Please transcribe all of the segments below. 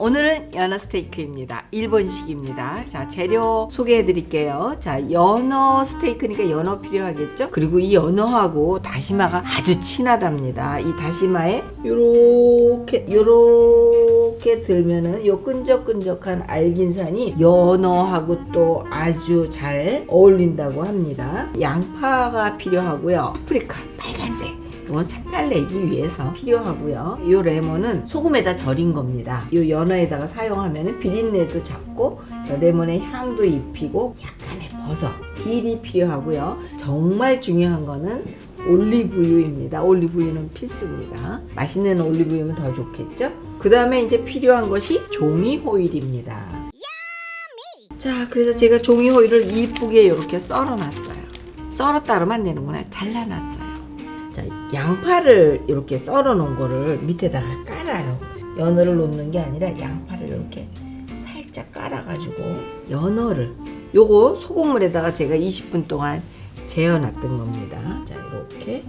오늘은 연어 스테이크입니다. 일본식입니다. 자, 재료 소개해 드릴게요. 자, 연어 스테이크니까 연어 필요하겠죠? 그리고 이 연어하고 다시마가 아주 친하답니다. 이 다시마에 요렇게 요렇게 들면은 요 끈적끈적한 알긴산이 연어하고 또 아주 잘 어울린다고 합니다. 양파가 필요하고요. 파프리카 빨간색 이건 색깔 내기 위해서 필요하고요. 이 레몬은 소금에다 절인 겁니다. 이 연어에다가 사용하면 비린내도 잡고 레몬의 향도 입히고 약간의 버섯, 딜이 필요하고요. 정말 중요한 거는 올리브유입니다. 올리브유는 필수입니다. 맛있는 올리브유면 더 좋겠죠? 그 다음에 이제 필요한 것이 종이 호일입니다. 자, 그래서 제가 종이 호일을 이쁘게 이렇게 썰어 놨어요. 썰었다 그러면 안 되는구나. 잘라놨어요. 자, 양파를 이렇게 썰어 놓은 거를 밑에다가 깔아요. 연어를 놓는 게 아니라 양파를 이렇게 살짝 깔아 가지고 연어를 요거 소금물에다가 제가 20분 동안 재워놨던 겁니다. 자, 이렇게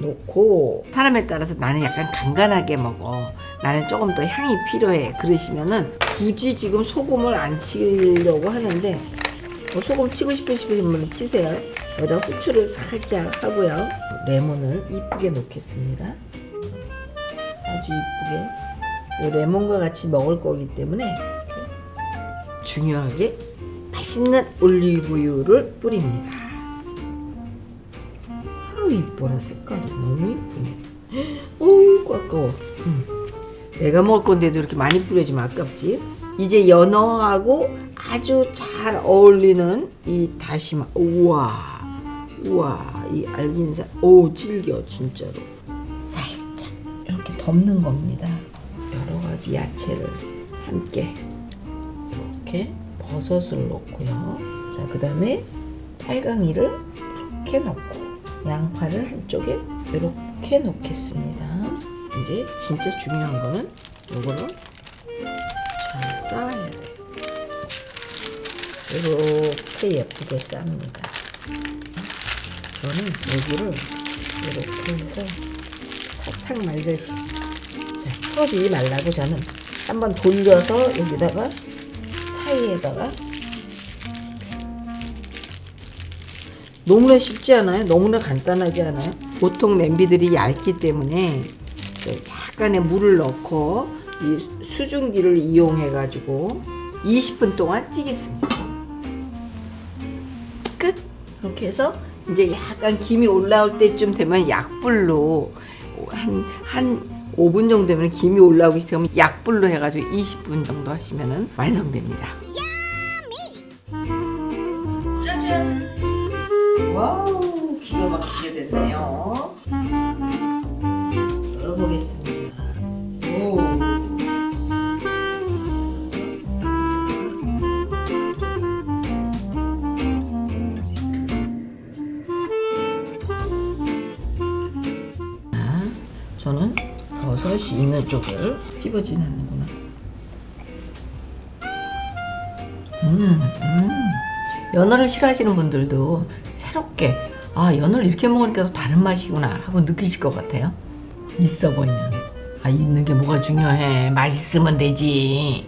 놓고 사람에 따라서 나는 약간 간간하게 먹어. 나는 조금 더 향이 필요해. 그러시면은 굳이 지금 소금을 안 치려고 하는데 뭐 소금 치고 싶으신 분은 치세요. 여기다 후추를 살짝 하고요. 레몬을 이쁘게 넣겠습니다. 아주 이쁘게. 이 레몬과 같이 먹을 거기 때문에 중요하게 맛있는 올리브유를 뿌립니다. 아우 이뻐라 색깔이 너무 이쁘네. 어이구 아까워. 음. 내가 먹을 건데도 이렇게 많이 뿌려주면 아깝지. 이제 연어하고 아주 잘 어울리는 이 다시마. 우와. 우와. 이 알긴산. 오, 질겨, 진짜로. 살짝 이렇게 덮는 겁니다. 여러 가지 야채를 함께. 이렇게 버섯을 넣고요. 자, 그 다음에 빨강이를 이렇게 넣고, 양파를 한쪽에 이렇게 놓겠습니다. 이제 진짜 중요한 거는 요거를 잘 쌓아야 돼요. 이렇게 예쁘게 쌉니다. 저는 여기를 이렇게 해서 사탕 말듯이 자, 풀어주지 말라고 저는 한번 돌려서 여기다가 사이에다가 너무나 쉽지 않아요? 너무나 간단하지 않아요? 보통 냄비들이 얇기 때문에 약간의 물을 넣고 이 수증기를 이용해 가지고 20분 동안 찌겠습니다. 끝. 이렇게 해서 이제 약간 김이 올라올 때쯤 되면 약불로 한 한 5분 정도 되면 김이 올라오기 시작하면 약불로 해가지고 20분 정도 하시면 완성됩니다. 저는 버섯이 있는 쪽을 찝어지는 않는구나. 음, 음. 연어를 싫어하시는 분들도 새롭게 아 연어를 이렇게 먹으니까 또 다른 맛이구나 하고 느끼실 것 같아요. 있어 보이는. 아 있는 게 뭐가 중요해. 맛있으면 되지.